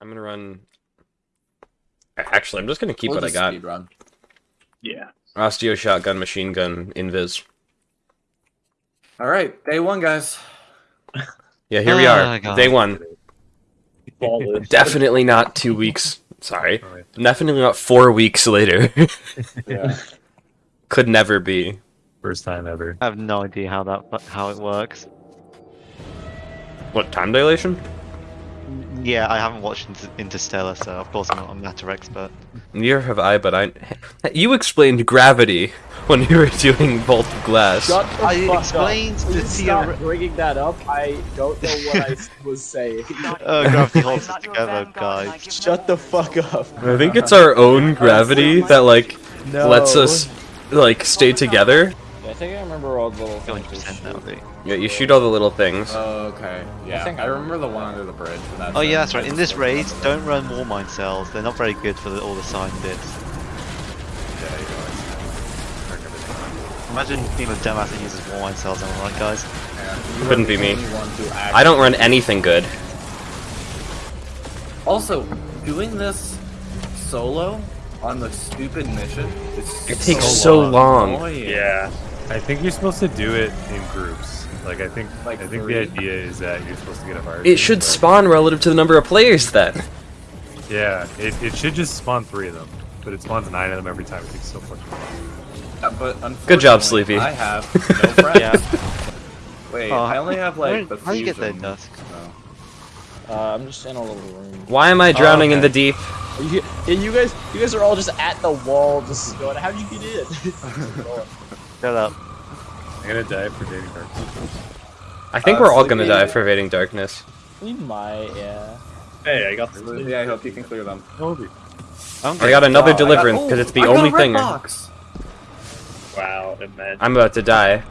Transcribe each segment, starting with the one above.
I'm gonna run. Actually, I'm just gonna keep We'll what I got. speed run. Yeah. Osteo shotgun, machine gun, invis. All right, day one, guys. Yeah, here we Oh, are. God. Day one. Definitely not two weeks. Sorry. Oh, Alright. Definitely not four weeks later. Yeah. Could never be. First time ever. I have no idea how that how it works. What time dilation? Yeah, I haven't watched Interstellar, so of course I'm not a matter expert. Neither have I, but I. You explained gravity when you were doing Vault of Glass. Shut the I fuck explained up. the Please stop theory- bringing that up. I don't know what I was saying. Uh, gravity holds us together, guys. Shut the fuck up. I think it's our own gravity that like No. lets us like stay together. Yeah, I think I remember all the little things. 200% now, dude. Yeah, you shoot all the little things. Oh, okay. Yeah, I, think I remember the one under the bridge. but that's Oh yeah, that's right. In this raid, don't run Warmind cells. They're not very good for the, all the side bits. Yeah, you Imagine being a dumbass that uses Warmind cells. Am I right, guys? yeah. Couldn't be me. only one who I don't run anything good. Also, doing this solo on the stupid mission is It takes so long. annoying. Yeah. I think you're supposed to do it in groups. Like I think Like I think three? the idea is that you're supposed to get a fire. It should but- spawn relative to the number of players then. Yeah, it, it should just spawn three of them, but it spawns nine of them every time. It takes so fucking long. But Good job, Sleepy. I have no friends. Yeah. Wait, Oh, I only have like How, the how do you get that fusion, Dusk? so- Uh, I'm just in a little room. Why am I drowning in okay. the deep? You, you guys, you guys are all just at the wall, just going. How'd you get in? Shut up. I'm gonna die for dating her. I think Uh, we're all gonna die for evading darkness. we might, yeah. Hey, I got the Yeah, I hope you can clear them. Toby. I'm I got another I got- deliverance because it's the I got a only thing. Box. Wow, imagine. I'm about to die.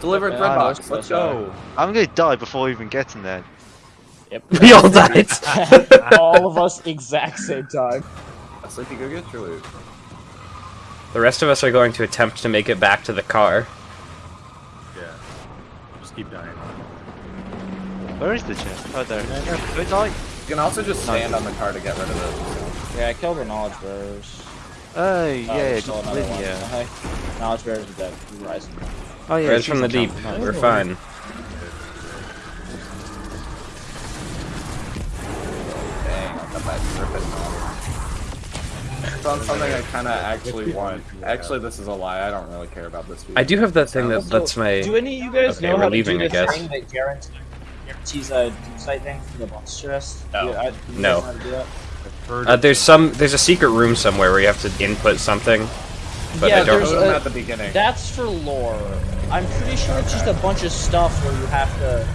Delivered Okay, red I box. Let's this, go. I'm gonna die before even getting there. Yep. We all died. all of us exact same time. I Sleepy, go get your loot. The rest of us are going to attempt to make it back to the car. Yeah. Just keep dying. Where is the chest? Oh, there. Go die. You can also just stand on the car to get rid of it. Yeah, I killed the knowledge bearers. Hey, Oh, yeah, there's just still another one. Lydia. Hi. Knowledge bearers are dead. Rising. Oh yeah, Res from the deep. camp. We're fine. Dang, I got that dripping It's on something I kind of actually want. Actually, this is a lie. I don't really care about this. I do have that thing that Also, lets my. Do any of you guys Okay, know we're how leaving, to I do the guess. thing that guarantees, guarantees a doomsday thing from the boss chest? No. Do you- I- do you guys No. know how to do that? Heard Uh, there's some. There's a secret room somewhere where you have to input something. But Yeah, I don't. there's Show them a- at the beginning. That's for lore. I'm pretty sure it's just a bunch of stuff where you have to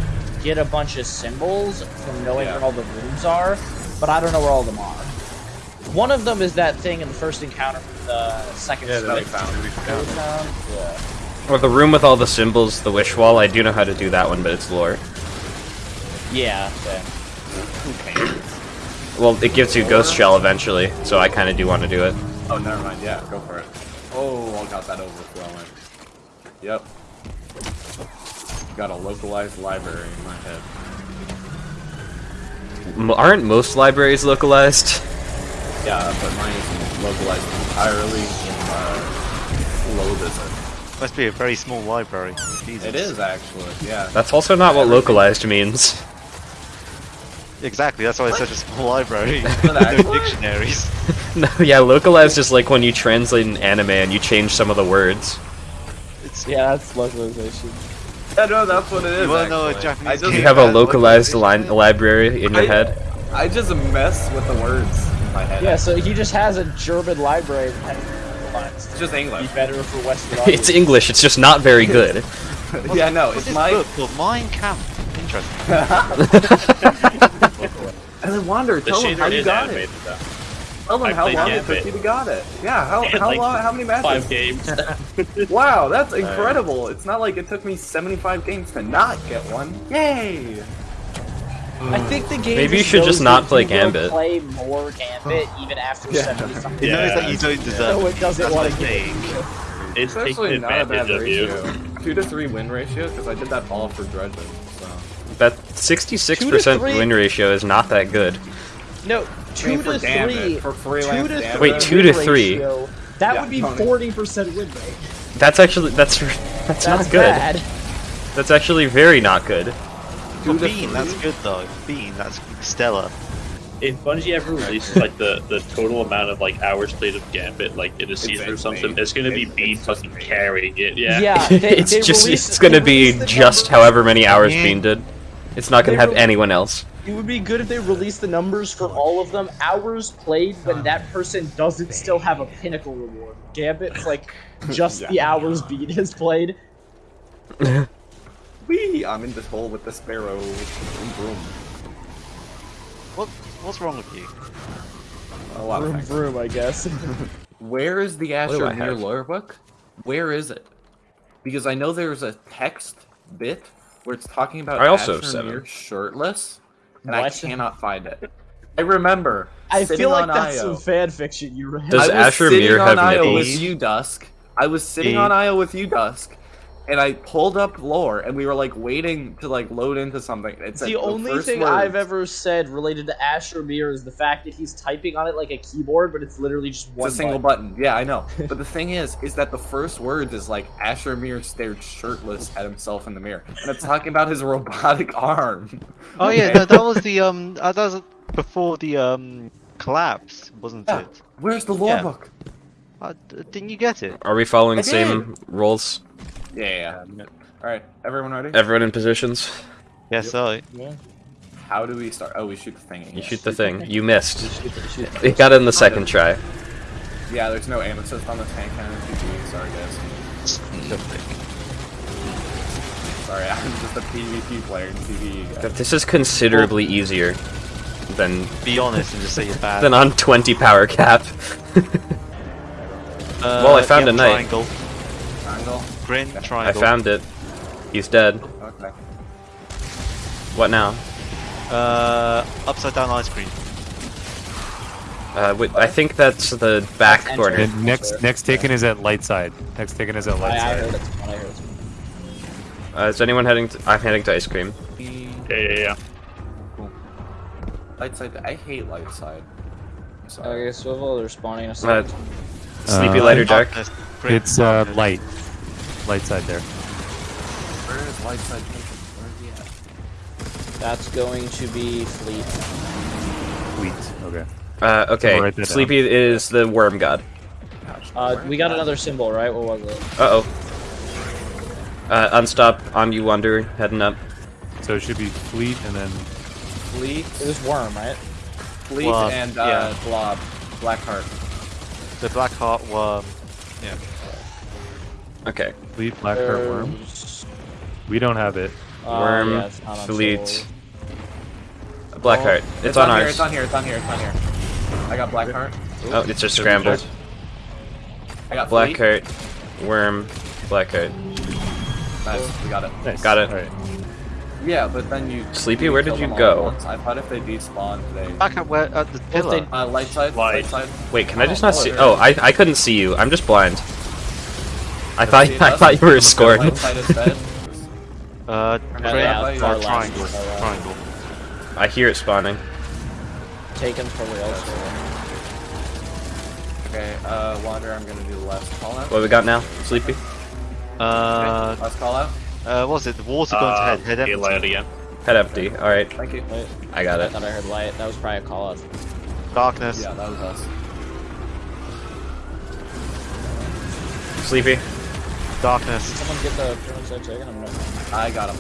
get a bunch of symbols from knowing Yeah. where all the rooms are, but I don't know where all of them are. One of them is that thing in the first encounter from the second Yeah, that we found. we that we found. found. Yeah. Or the room with all the symbols, the wish wall. I do know how to do that one, but it's lore. Yeah. okay. Well, it gives you ghost shell eventually, so I kind of do want to do it. Oh, never mind. Yeah, go for it. Oh, I got that overflowing. Yep. Got a localized library in my head. M- aren't most libraries localized? Yeah, but mine is localized entirely in uh, Lobism. Must be a very small library. Jesus. It is actually, yeah. That's also not what localized means. Exactly. That's why it's such a small library. no dictionaries. no, yeah, localized is like when you translate an anime and you change some of the words. It's Yeah, that's localization. Yeah, no, that's what it is. You wanna know a. Japanese I just. You have a localized localization. line library in your I- head. I just mess with the words in my head. Yeah, so he just has a German library that has localized. It's just Be English. better for Western It's. English. It's just not very good. yeah, no, it's this my. book called Mein Kampf? Interesting. And then Wander, The tell them how shader you got animated it. though. Tell them I how played long it Gambit. took you to got it. Yeah, how how like, long? How many matches? Five games. Wow, that's incredible. It's not like it took me 75 games to not get one. Yay! I think the game. Maybe you should just not play Gambit. Play more Gambit even after Yeah. seventy something. It knows Yeah. that you don't deserve No, it. it doesn't want to I give think. It's It's actually not a bad advantage you. ratio. Two to three win ratio because I did that all for dredging. So That 66% win ratio is not that good. No, I two mean, for to damage, three. for Two to damage. Wait, two to three. ratio. That Yeah, would be forty percent win rate. That's actually that's that's, That's not good. bad. That's actually very not good. Well, to Bean, that's good though. Bean, that's stellar. If Bungie ever releases like the, the total amount of like hours played of Gambit like in a season or something, it's gonna be Bean fucking carrying it. Yeah. Yeah, they, it's they just released- it's gonna be just however many hours Yeah. Bean did. It's not gonna have anyone else. It would be good if they released the numbers for all of them. Hours played when that person doesn't still have a pinnacle reward. Gambit's like just the hours Bean has played. Wee! I'm in this hole with the sparrow. Vroom, vroom. What what's wrong with you? A lot Vroom things. vroom, I guess. Where is the do Asher I Mir lore book? Where is it? Because I know there's a text bit where it's talking about I also have Asher seven. Shirtless, and I cannot find it. I remember. I feel like that's IO. some fan fiction you read. Does I was Asher sitting Mir on have IO nipples? with you, Dusk. I was sitting E. on IO with you, Dusk, and I pulled up lore, and we were like waiting to like load into something. It's the only thing I've ever said related to Asher Mir is the fact that he's typing on it like a keyboard, but it's literally just one It's a single button. button. Yeah, I know. but the thing is, is that the first words is like Asher Mir stared shirtless at himself in the mirror, and it's talking about his robotic arm. Oh yeah, no, that was the um uh, that was before the um collapse, wasn't Yeah. it? Where's the lore Yeah. book? Uh, didn't you get it? Are we following the same rules? Yeah, yeah. yeah. All right, everyone ready? Everyone in positions? Yes, so How do we start? Oh, we shoot the thing. You yes. shoot the thing. You missed. You got it in the second try. Yeah, there's no aim assist on the tank cannon PvP. Sorry, guys. Sorry, I'm just a PvP player in PvE. guys. This is considerably easier than be honest and just say you're bad. than on 20 power cap. Uh, well, I found yeah, a knight. Triangle, Triangle. Grin, I found it. He's dead. Okay. What now? Uh, upside down ice cream. Uh, wait, I think that's the back That's corner. And next next taken is at light side. Next taken is at I, light I side. heard it. I heard it. Uh, is anyone heading? To, I'm heading to ice cream. Yeah, yeah, yeah. Light side. I hate light side. Sorry. Okay, swivel, they're spawning a Uh, second. sleepy, Uh, light, or dark? It's uh light. Light side there. Where is light side taken? Where is he at? That's going to be fleet. Fleet, Okay. Uh, okay. I'll down. Sleepy is the worm god. Uh, we got another symbol, right? What was it? Uh oh. Uh, unstop. On you wander. Heading up. So it should be fleet and then Fleet, It was worm, right? Fleet, Blob, and uh, yeah. Blob. Blackheart. The black heart worm. Yeah. Okay. Fleet, blackheart worm. We don't have it. Uh, Worm, yeah, it's not on fleet, Soul. Blackheart. Oh, it's, on, here, ours. It's on here. It's on here. It's on here. I got Blackheart. Oh, it's just scrambled. I got Fleet. Blackheart, worm, Blackheart. Nice. We got it. Nice. Got it. All right. Yeah, but then you. Sleepy, where did you go? I thought if they despawned, they. Back at where at the If pillar. they- Uh, light side. Light. side. Wait, can I just Oh, not oh, see? Oh. I I couldn't see you. I'm just blind. I Can thought I thought you were scored. Light side is dead. Uh, Yeah, yeah, far triangle. far. Triangle. I hear it spawning. Taken probably elsewhere. Okay, uh, Wander, I'm gonna do the last call out. What we got now? Sleepy. Uh, Last call out. uh, what's it? The water going to Uh, head. Head empty. light again. Head empty. All right, Thank you. Wait, I got I it. thought I heard light. That was probably a call out. Darkness. Yeah, that was us. Sleepy. Darkness. Someone get the pyramid side taken? I'm not. I got him.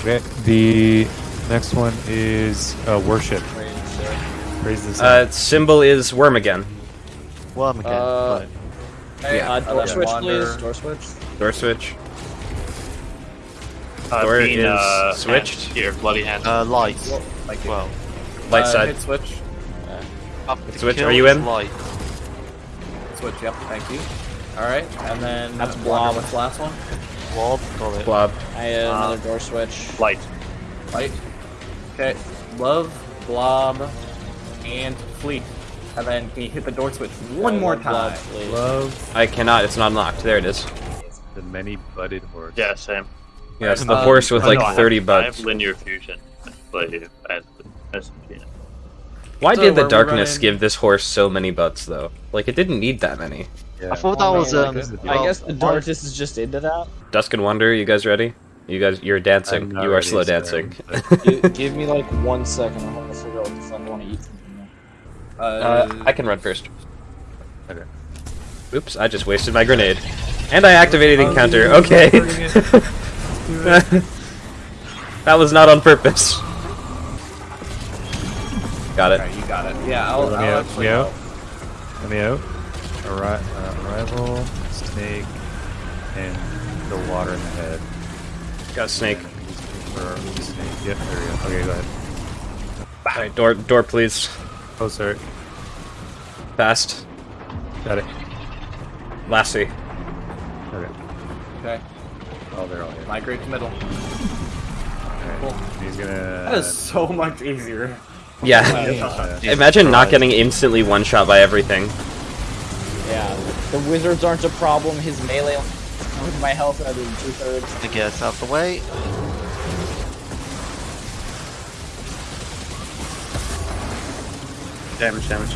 Okay. The next one is uh, worship. Praise, the sun. Uh, symbol is worm again. Worm again. Uh, Right. Hey, uh, door let switch, Wander- please. Door switch. Door switch. Uh, Door Bean, is uh, switched. hand. Here, bloody hand. Uh, light. Thank you. Well, Light Uh, side. Hit switch. up Switch, are you in? Light. Switch. Yep. Thank you. All right, and then That's Wander, Blob. What's the last one? Blob. Got it. Blob. I had Uh, another door switch. Light. Light. Okay. Love, Blob, and Fleet. And then can you hit the door switch one more love, love, time? please. Love I cannot. It's not unlocked. There it is. the many butted horse. Yeah, same. Yeah, it's the Um, horse with like no, I have- 30 I have linear fusion. But I have SMG. Why So did the darkness running- give this horse so many butts though? Like it didn't need that many. Yeah. I thought that Oh, was man, um. I guess the darkness is just into that. Dusk and Wonder, you guys ready? You guys, you're dancing. You are slow sir, dancing. but- Gi- give me like one second. I'm gonna figure out what the fuck I want to eat. Uh, Uh, I can run first. Okay. Oops, I just wasted my grenade. And I activated encounter. Okay. that was not on purpose. Got it. Alright, you got it. Yeah, I'll, Let me I'll out. Let me out. Let me out. Arri- uh, arrival, snake, and the water in the head. Got snake. And he's looking for snake. Yep, there we go. Okay, go ahead. Alright, door, door, please. Oh, sorry. Fast. Got it. Lassie. Okay. Okay, Oh, they're all here. migrate to middle. Okay. Cool. He's gonna. That is so much easier. Yeah. Uh, Imagine not getting instantly one shot by everything. Yeah, the wizards aren't a problem. His melee with my health and I doing two thirds. to get us out the way. Damage, damage.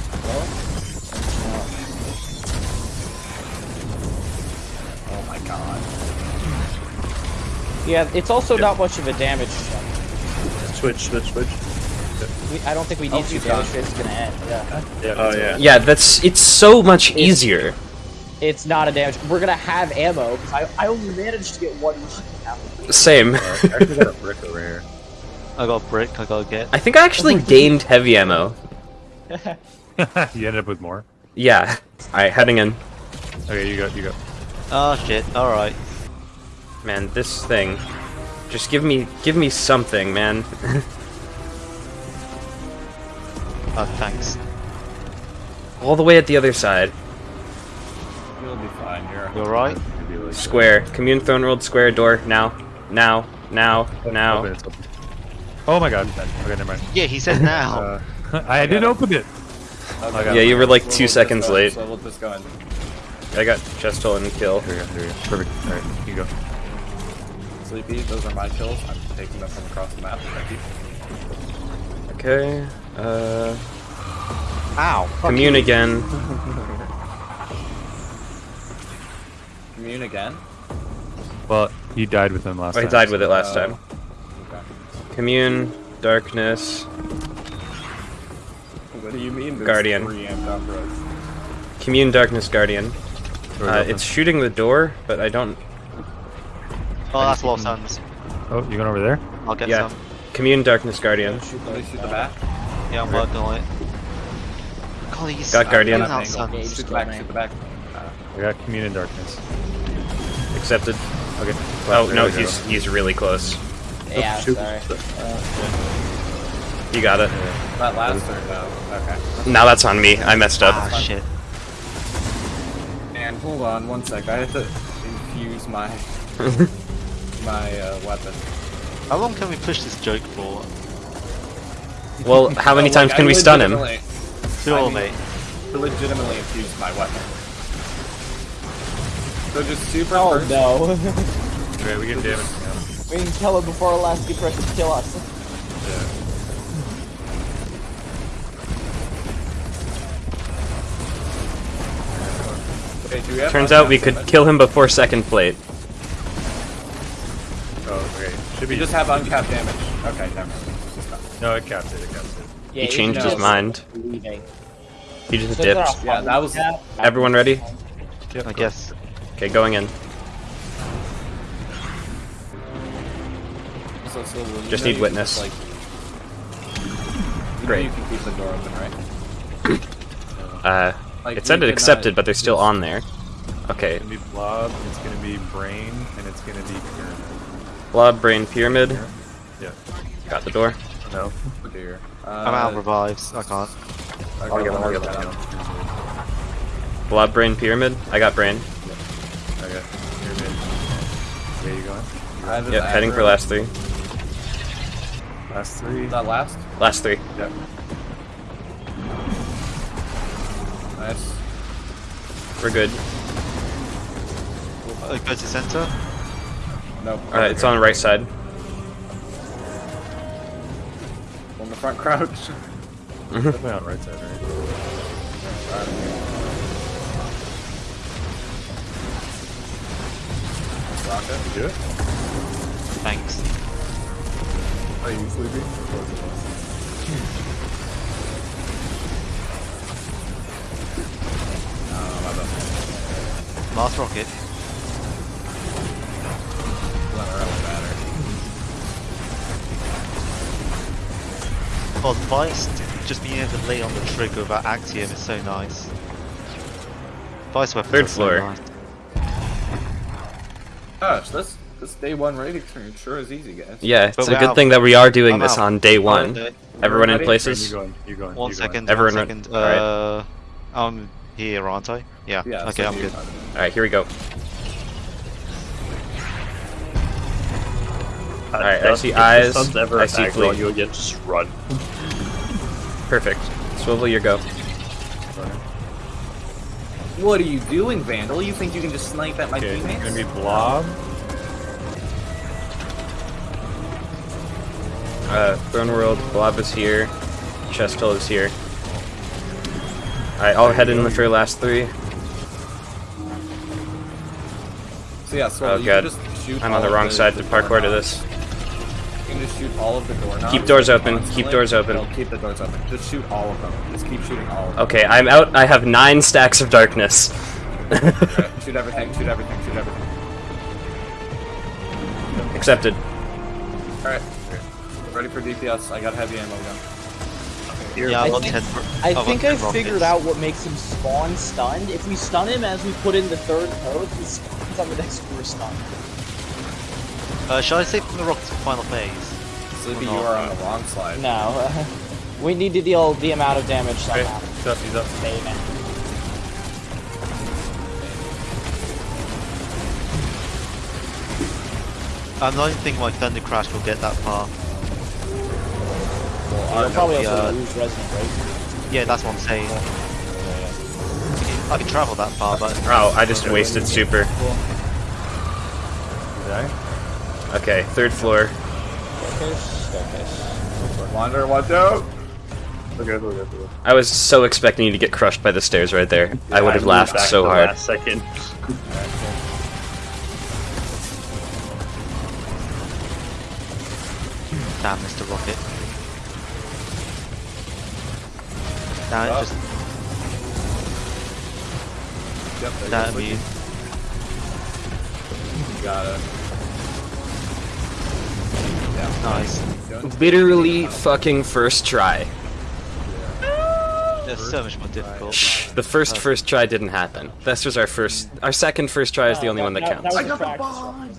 Oh my god. Yeah, it's also not much of a damage. Switch, switch, switch. We, I don't think we Oh, need to. she's Damage gone. rate is gonna end. Yeah, Yeah. Oh yeah. Yeah, that's it's so much easier. It's not a damage. We're gonna have ammo because I, I only managed to get one. ammo. Same. I actually got a brick over here. I got brick. I gotta get. I think I actually oh gained heavy ammo. you ended up with more. Yeah. Alright, heading in. Okay, you go. You go. Oh shit! All right. Man, this thing. Just give me give me something, man. Oh, thanks. All the way at the other side. You'll be fine. You're You alright? Square. Commune Throne World Square door. Now. Now. Now. Open, Now. it's open. Oh my god. Okay, never mind. Yeah, he said now. Uh, I didn't open it. Okay. Yeah, you were like We'll- two we'll seconds just late. So we'll just go in. I got chest hole and kill. Here we go. There we go. Perfect. All right, you go. Sleepy, those are my kills. I'm taking them from across the map. Thank you. Okay. Uh. Ow! Commune again. Commune again. Well, you died with them last I time. died with it last Uh, time. Okay. Commune. Darkness. What do you mean? Guardian. Three amped operas? Commune Darkness Guardian. Uh, it's shooting the door, but I don't. Oh, that's Lost Suns. Oh, you going over there? I'll get Yeah. some. Commune Darkness Guardian. Shoot Let shoot the back. Yeah, I'm working on it. God, Got Guardian. Out Angle. Suns. Yeah, just Shoot the back. main. Shoot the back. Uh, I got commune in darkness. Accepted. Okay. Oh no, we go. he's he's really close. Yeah, shoot. sorry. You got it. that last turn though. Okay. Now that's on me. I messed up. Ah, shit. And hold on one sec. I have to infuse my my uh, weapon. How long can we push this joke for? Well, how many Oh, times like, can I we stun him? legitimately- Sure, I mean- mate. Legitimately infuse my weapon. So just super. Oh first- no. Okay, we get damage now. we can kill him before our last depression kill us. Okay, do Turns out we could damage? kill him before second plate. Oh, okay. Should We just have uncapped damage. Okay, never mind. It's just not- No, it capped it. It capped it. Yeah, He changed his mind. leaving. He just So dipped. Yeah, that was- Everyone ready? Yep, I guess. Okay, going in. So, so you Just know need you witness. Like, you Great. Know you can keep the door open, right? Uh, Like, it said it uh, accepted, but they're still on there. Okay, It's gonna be blob. It's gonna be brain, and it's gonna be pyramid. blob, brain, pyramid. Yeah. Got the door. No. Oh dear. Uh, I'm out of revives. I can't. Okay, I'll get one. I'll get that one. Blob, brain, pyramid. I got brain. Okay. Pyramid. Where you going? I have his Yep, heading for last three. Last three. Is that last? Last three. Yep. Nice. We're good. Uh, go to center. Nope. Alright, it's on the right side. One the front crouch. Definitely on right side, right? Rocket. You good? Thanks. Are you sleepy? Oh, hmm. my bad. Last rocket. Let her have batter. Oh, Vice just being able to lay on the trigger of that Axiom is so nice. Vice weapons Third are so floor. nice. Gosh, this this day one rating turn sure is easy, guys. Yeah, it's But a good out. thing that we are doing I'm this out. on day one. Uh, Everyone in Ready? You places? going? You going? One you second. Everyone one run- second. alright. Uh, I'm here, aren't I? Yeah. Yeah. okay, so I'm good. Alright, here we go. Uh, Alright, I see eyes, ever I see aggro fleet. on you again, just run. Perfect. Swivel your go. What are you doing, Vandal? You think you can just snipe at my Okay, teammates? gonna be blob. Uh, Throne World, Blob is here. Chest Hole is here. Alright, I'll head in for last three. So yeah, so Oh, you God. can just shoot I'm on the wrong side to parkour to this. You can just shoot all of the doorknobs. Keep doors like, open, keep doors open. No, keep the doors open. Just shoot all of them. Just keep shooting all of them. Okay, I'm out. I have nine stacks of darkness. Okay, shoot everything, shoot everything, shoot everything. Accepted. Alright. Ready for DPS. I got heavy ammo gun. Yeah, I I'm on think- 10 I I'm think I figured out what makes him spawn stunned. If we stun him as we put in the third code, he spawns on the next four stun. Uh, shall I save from the rocket to final phase? Sleepy, no. you are on the wrong side. No, we need to deal the amount of damage Okay, somehow. Dusty's up. Amen. I don't think my Thunder Crash will get that far. You'll probably also uh, lose Resident Razor. Yeah, that's what I'm saying. I can travel that far, but Oh, I just wasted super. You die? Okay, third floor. Wander, watch out! We're good, we're good, we're good. I was so expecting you to get crushed by the stairs right there. I would have moved laughed back so the hard. Last second. damn, Mr. Rocket. Now it Oh. just Yep, there damn goes you. You got it. Nice. Literally fucking first try. That's so much more difficult. The first first try didn't happen. This was our first. Our second first try is the only one that That- that counts. was a practice run.